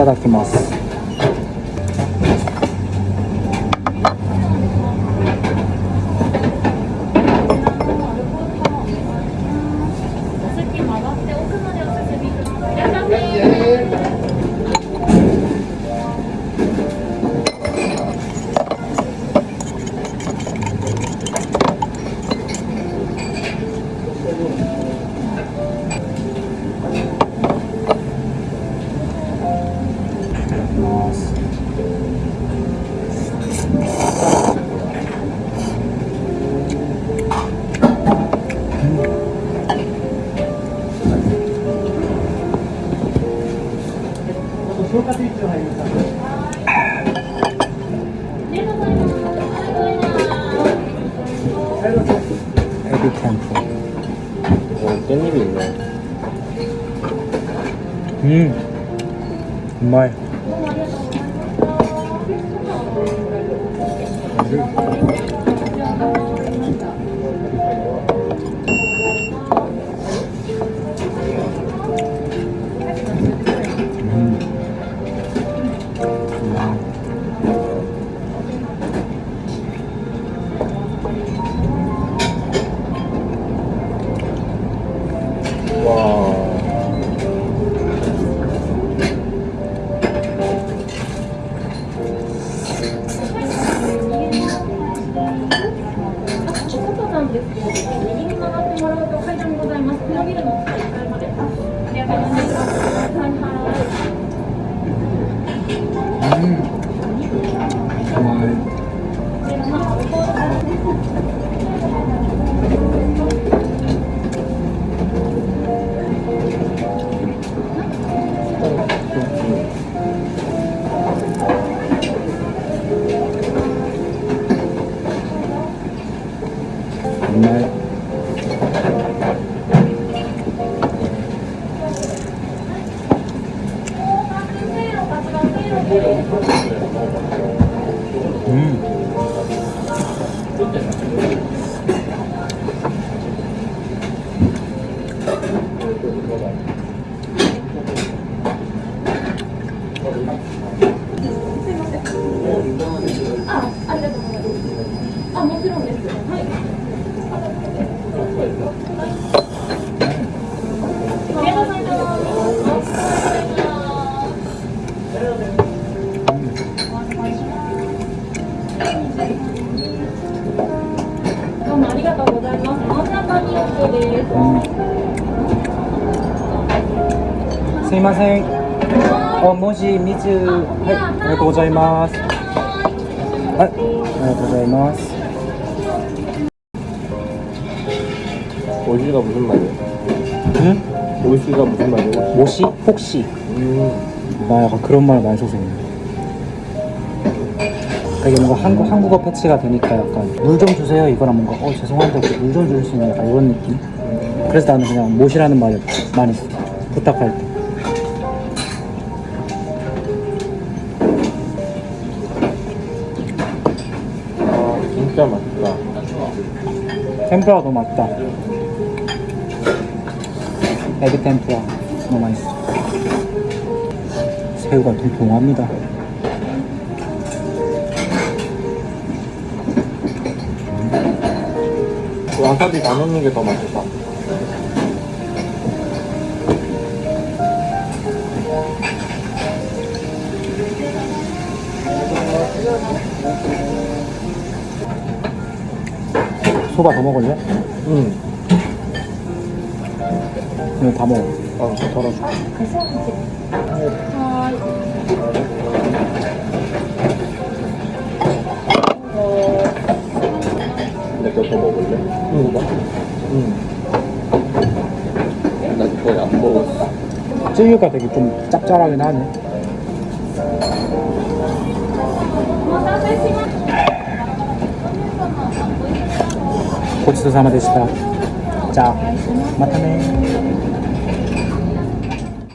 ただきます。うまい 네. Thank you. 嗯。음すいませんお文字水はいありがとうございますはいありがとうございます 오시가 무슨 말이에요? 응? 오시가 무슨 말이에요? 모시? 혹시? 음. 나 약간 그런 말 많이 써서 되게 뭔가 한국, 한국어 패치가 되니까 약간 물 좀 주세요. 이거랑 뭔가 어 죄송한데 물 좀 주실 수 있나요? 약간 이런 느낌? 그래서 나는 그냥 못이라는 말을 많이 써 부탁할 때. 아, 진짜 맛있다. 템프라가 너무 맛있다. 에비 템프라 너무 맛있어. 새우가 통통합니다 와사비 다 넣는 게 더 맛있다. 소바 더 먹을래? 응. 이거 다 먹어 어, 덜어줘. 내거 더 먹을래? 응. 응. 나 거의 안 먹었어. 찌개가 되게 좀 짭짤하긴 하네 고치도 사마 되시다 자 마타네